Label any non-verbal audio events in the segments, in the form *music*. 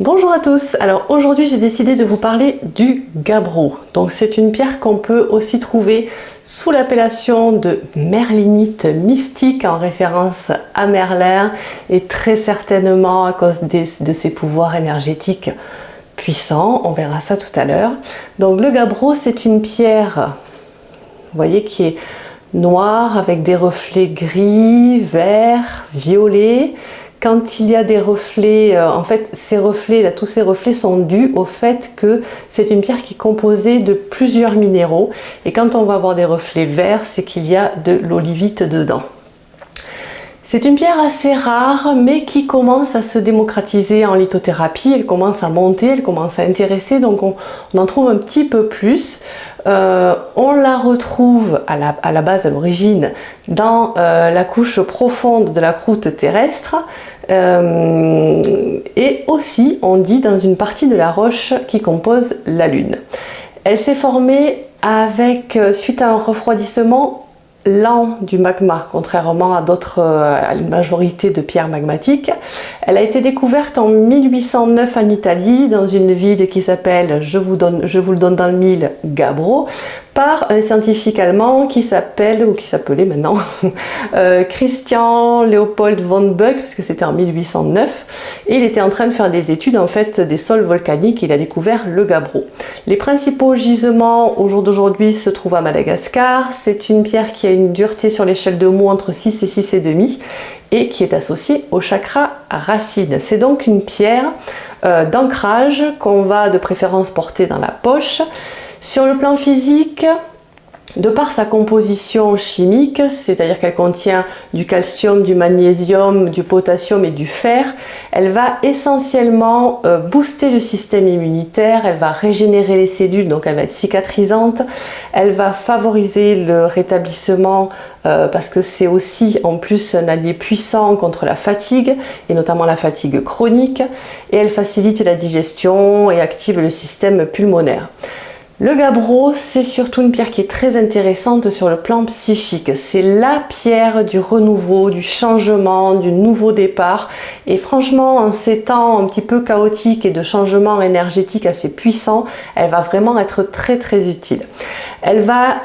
Bonjour à tous, alors aujourd'hui j'ai décidé de vous parler du gabbro. Donc c'est une pierre qu'on peut aussi trouver sous l'appellation de merlinite mystique en référence à Merlin et très certainement à cause de ses pouvoirs énergétiques puissants, on verra ça tout à l'heure. Donc le gabbro c'est une pierre, vous voyez, qui est noire avec des reflets gris, vert, violet, quand il y a des reflets, euh, en fait ces reflets, tous ces reflets sont dus au fait que c'est une pierre qui est composée de plusieurs minéraux et quand on va avoir des reflets verts, c'est qu'il y a de l'olivite dedans. C'est une pierre assez rare, mais qui commence à se démocratiser en lithothérapie. Elle commence à monter, elle commence à intéresser, donc on, en trouve un petit peu plus. Euh, on la retrouve à la, base, à l'origine, dans euh, la couche profonde de la croûte terrestre. Euh, et aussi, on dit, dans une partie de la roche qui compose la Lune. Elle s'est formée avec, suite à un refroidissement lent du magma, contrairement à d'autres, euh, à une majorité de pierres magmatiques. Elle a été découverte en 1809 en Italie, dans une ville qui s'appelle, je, vous je vous le donne dans le mille, Gabbro, par un scientifique allemand qui s'appelle, ou qui s'appelait maintenant, *laughs* euh, Christian Leopold von Buck, parce que c'était en 1809, et il était en train de faire des études en fait des sols volcaniques, il a découvert le gabbro. Les principaux gisements au jour d'aujourd'hui se trouvent à Madagascar, c'est une pierre qui a une dureté sur l'échelle de Mohs entre 6 et 6,5 et qui est associée au chakra racine. C'est donc une pierre euh, d'ancrage qu'on va de préférence porter dans la poche, sur le plan physique, de par sa composition chimique, c'est-à-dire qu'elle contient du calcium, du magnésium, du potassium et du fer, elle va essentiellement euh, booster le système immunitaire, elle va régénérer les cellules, donc elle va être cicatrisante, elle va favoriser le rétablissement euh, parce que c'est aussi en plus un allié puissant contre la fatigue, et notamment la fatigue chronique, et elle facilite la digestion et active le système pulmonaire. Le gabbro, c'est surtout une pierre qui est très intéressante sur le plan psychique. C'est la pierre du renouveau, du changement, du nouveau départ. Et franchement, en ces temps un petit peu chaotiques et de changement énergétique assez puissant, elle va vraiment être très très utile. Elle va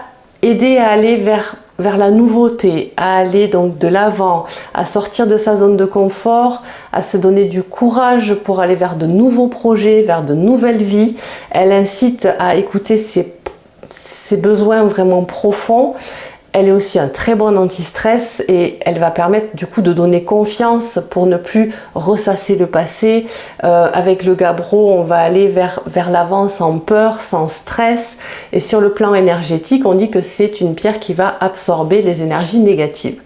aider à aller vers vers la nouveauté, à aller donc de l'avant, à sortir de sa zone de confort, à se donner du courage pour aller vers de nouveaux projets, vers de nouvelles vies. Elle incite à écouter ses, ses besoins vraiment profonds elle est aussi un très bon anti-stress et elle va permettre du coup de donner confiance pour ne plus ressasser le passé. Euh, avec le gabbro, on va aller vers, vers l'avant sans peur, sans stress. Et sur le plan énergétique, on dit que c'est une pierre qui va absorber les énergies négatives.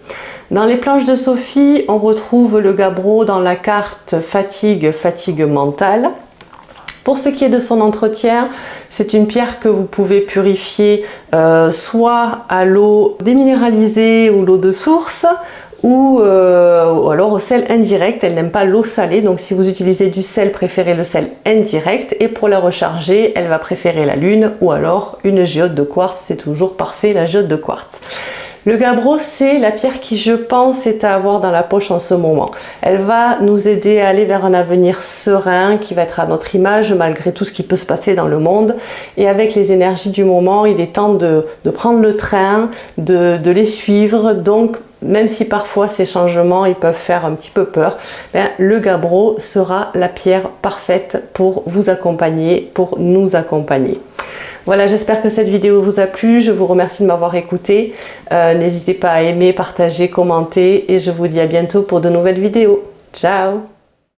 Dans les planches de Sophie, on retrouve le gabbro dans la carte fatigue, fatigue mentale. Pour ce qui est de son entretien, c'est une pierre que vous pouvez purifier euh, soit à l'eau déminéralisée ou l'eau de source, ou, euh, ou, alors au sel indirect. Elle n'aime pas l'eau salée, donc si vous utilisez du sel, préférez le sel indirect. Et pour la recharger, elle va préférer la lune ou alors une géode de quartz. C'est toujours parfait, la géode de quartz. Le gabbro, c'est la pierre qui, je pense, est à avoir dans la poche en ce moment. Elle va nous aider à aller vers un avenir serein qui va être à notre image malgré tout ce qui peut se passer dans le monde. Et avec les énergies du moment, il est temps de, prendre le train, de, les suivre. Donc, même si parfois ces changements ils peuvent faire un petit peu peur, ben, le gabbro sera la pierre parfaite pour vous accompagner, pour nous accompagner. Voilà, j'espère que cette vidéo vous a plu. Je vous remercie de m'avoir écouté. Euh, n'hésitez pas à aimer, partager, commenter et je vous dis à bientôt pour de nouvelles vidéos. Ciao